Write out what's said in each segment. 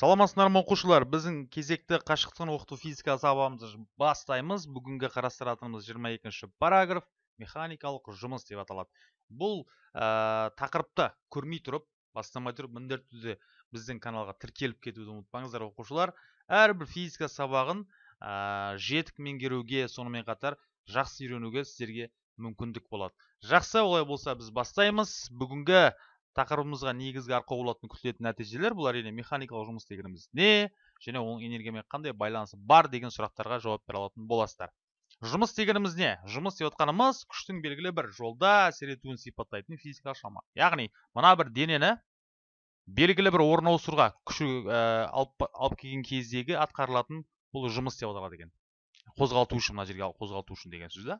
саламатсыздар ма оқушылар біздің кезекті қашықтықтан оқыту физика сабағымызды бастаймыз. Бүгінгі қарастыратынымыз 22 параграф. Механикалық жұмыс деп аталады. Бұл ә, тақырыпты көрмей тұрып бастамай тұрып міндетті түрде біздің каналға тіркеліп кетуді ұмытпаңыздар оқушылар. Әрбір физика сабағын ә, жетік меңгеруге сонымен қатар жақсы үйренуге сіздерге мүмкіндік болады. Жақсы олай болса біз бастаймыз. Бүгінгі тақырыбымызға негізгі арқау болатын күтілетін нәтижелер бұл әрине механикалық жұмыс дегеніміз не және оның энергиямен қандай байланысы бар деген сұрақтарға жауап бере алатын боласыздар. Жұмыс дегеніміз не жұмыс деп отқанымыз күштің белгілі бір жолда әсер етуін сипаттайтын физикалық шама яғни мына бір денені белгілі бір орын ауыстыруға күші ә, алып, алып келген кездегі атқарылатын бұл жұмыс деп аталады екен қозғалту үшін мына жерге қозғалту үшін деген сөз да.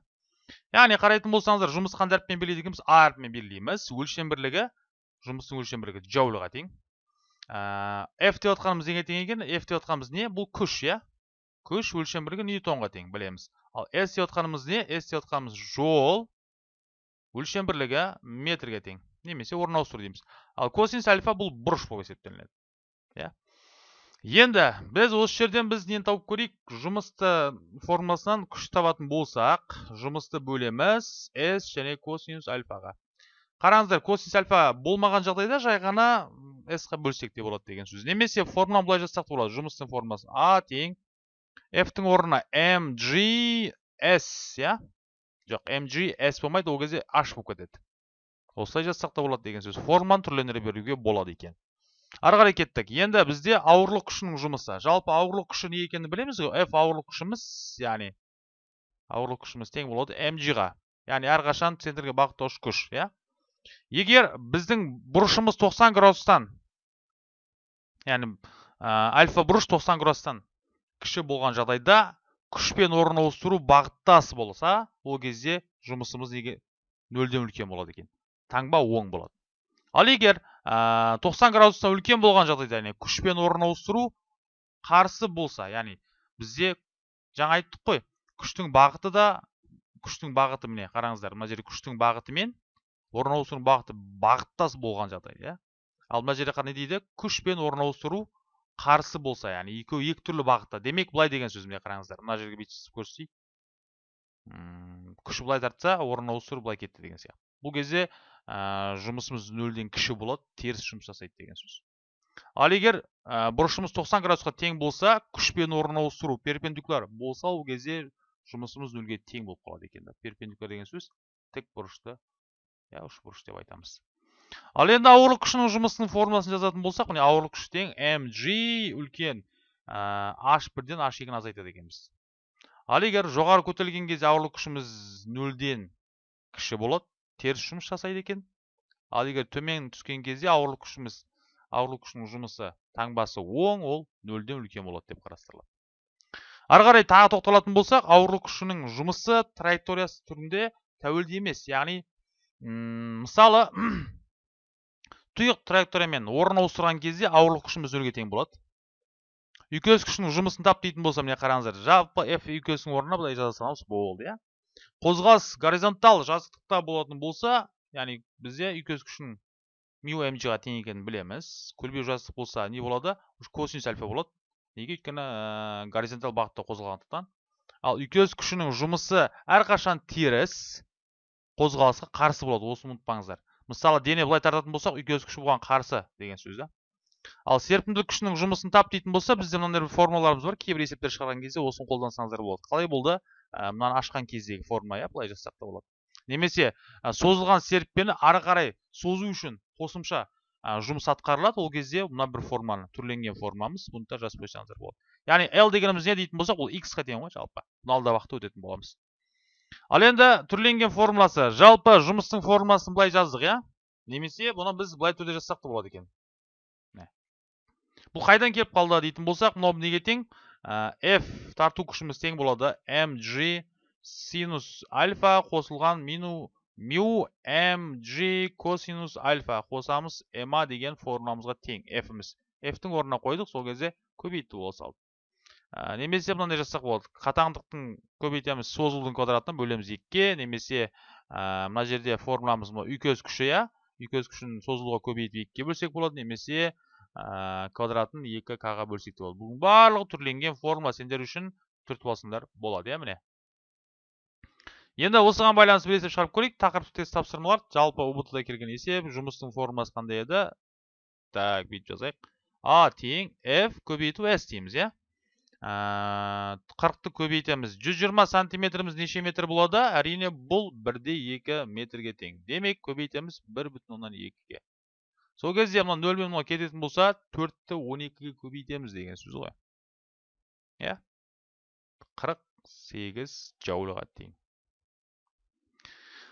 Яғни қарайтын болсаңыздар жұмысты қандай әріппен екенбіз а әрпімен белгілейміз. Өлшем бірлігі жұмыстың өлшем бірлігі джоульға тең. Ә, f деп отқанымыз неге тең екен? F деп отқанымыз не? Бұл күш иә? Күш өлшем бірлігі ньютонға тең білеміз. Ал s деп отқанымыз не? S деп отқанымыз жол өлшем бірлігі метрге тең. Немесе орын ауыстыру дейміз. Ал косинус альфа бұл бұрыш болып есептелінеді иә? Енді біз осы жерден біз нені тауып көрейік? Жұмысты формуласынан күш табатын болсақ жұмысты бөлеміз s және косинус альфаға. Қараңыздар косинус альфа болмаған жағдайда жай ғана с қа бөлсек те болады деген сөз. Немесе формуланы былай жазсақ та болады. Жұмыстың формуласы а тең. F-тің орнына mg s иә? Жоқ mg s болмайды. Ол кезде h болып кетеді. Осылай жазсақ та болады деген сөз. Форманы түрлендіре беруге болады екен. Ары қарай кеттік. Енді бізде ауырлық күшінің жұмысы. Жалпы ауырлық күші не екенін білеміз ғой. F ауырлық күшіміз яғни ауырлық күшіміз тең болады mg ға яғни әрқашан центрге бағыттауыш күш иә? Егер біздің бұрышымыз 90 градустан яғни альфа бұрыш 90 градустан кіші болған жағдайда күшпен орын ауыстыру бағыттас болса ол кезде жұмысымыз неге нөлден үлкен болады екен? Таңба оң болады. Ал егер 90 градустан үлкен болған жағдайда яғни күшпен орын ауыстыру қарсы болса яғни бізде жаңа айттық қой күштің бағыты да күштің бағыты міне қараңыздар мына жерде күштің бағытымен орын ауыстыру бағыты бағыттас болған жағдай иә. Ал мына жерде не дейді күш пен орын ауыстыру қарсы болса яғни екеуі екі түрлі бағытта. Демек былай деген сөз міне қараңыздар. Мына жерге бүйтіп көрсетейік. Күш былай тартса орын ауыстыру былай кетті деген сияқты. Бұл кезде ә, жұмысымыз нөлден кіші болады теріс жұмыс жасайды деген сөз. Ал егер ә, бұрышымыз 90 градусқа тең болса күш пен орын ауыстыру перпендикуляр болса ол кезде жұмысымыз нөлге тең болып қалады екен перпендикуляр деген сөз тік бұрышты иә бұрыш деп айтамыз. Ал енді ауырлық күшінің жұмысының формуласын жазатын болсақ міне ауырлық күш тең mg үлкен h бірден h екіні азайтады екенбіз. Ал егер жоғары көтерілген кезде ауырлық күшіміз нөлден кіші болады теріс жұмыс жасайды екен. Ал егер төмен түскен кезде ауырлық күшіміз ауырлық күшінің жұмысы таңбасы оң ол нөлден үлкен болады деп қарастырылады. Ары қарай тағы тоқталатын болсақ ауырлық күшінің жұмысы траекториясы түрінде тәуелді емес яғни мысалы тұйық траекториямен орын ауыстырған кезде ауырлық күшіміз нөлге тең болады. Үйкеліс күшінің жұмысын тап дейтін болса міне қараңыздар? Жалпы f үйкелістің орнына былай жаза саламыз болды иә? Қозғалыс горизонтал жазықтықта болатын болса яғни бізде үйкеліс күшінің мю мg ға тең екенін білеміз. Көлбеу жазықтық болса не болады? Косинус альфа болады. Неге? Өйткені ә, горизонтал бағытта қозғалғандықтан. Ал үйкеліс күшінің жұмысы әрқашан теріс. Қозғалысқа қарсы болады осыны ұмытпаңыздар. Мысалы дене былай тартатын болсақ үйкеліс күші бұған қарсы деген сөз да? Ал серпімділік күшінің жұмысын тап дейтін болса бізде мынандай бір формулаларымыз бар кейбір есептер шығарған кезде осыны қолдансаңыздар болады. Қалай болды? Ә, мынаны ашқан кездегі формула иә былай жазсақ та болады. Немесе ә, созылған серіппені ары қарай созу үшін қосымша ә, жұмыс атқарылады. Ол кезде мына бір форманы түрленген формамыз бұны да жазып қойсаңыздар болады. Яғни l дегеніміз не дейтін болсақ ол x қа тең ғой жалпы. Бұны алда уақытта өтетін боламыз. Ал енді түрленген формуласы. Жалпы жұмыстың формуласын былай жаздық иә? Немесе бұны біз былай түрде жазсақ та болады екен. Бұл қайдан келіп қалды дейтін болсақ мынау неге тең? F тарту күшіміз тең болады. Mg синус альфа қосылған мину мю mg косинус альфа қосамыз. Ma деген формуламызға тең. F-іміз. F-тің орнына қойдық. Сол кезде көбейтті бола салды ә, немесе мынандай жазсақ болады. Қатаңдықтың көбейтеміз созылудың квадратына бөлеміз екіге немесе ә, мына жерде формуламыз үйкеліс күші иә? Үйкеліс күшін созылуға көбейтіп екіге бөлсек болады немесе квадратын 2 ға бөлсек те болады. Бүгін барлығы түрленген формула сендер үшін түртіп алсаңдар болады иә міне? Енді осыған байланысты бір есеп шығарып көрейік. Тақырыптық тест тапсырмалар. Жалпы ұбт да келген есеп жұмыстың формуласы қандай еді? Так бүйтіп жазайық. А тең f көбейту s дейміз иә? Қырықты көбейтеміз. 120 сантиметріміз неше метр болады? Әрине бұл бірде екі метрге тең. Демек көбейтеміз бір бүтін оннан екіге. Сол кезде мен мынау кететін болса төртті он екіге көбейтеміз деген сөз ғой. Иә? қырық сегіз жаулыға тең.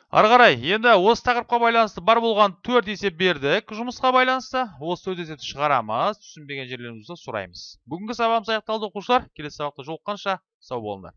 Ары қарай енді осы тақырыпқа байланысты бар болған төрт есеп бердік. Жұмысқа байланысты осы төрт есепті шығарамыз. Түсінбеген жерлерімізді сұраймыз. Бүгінгі сабағымыз аяқталды оқушылар. Келесі сабақта жолыққанша сау болыңдар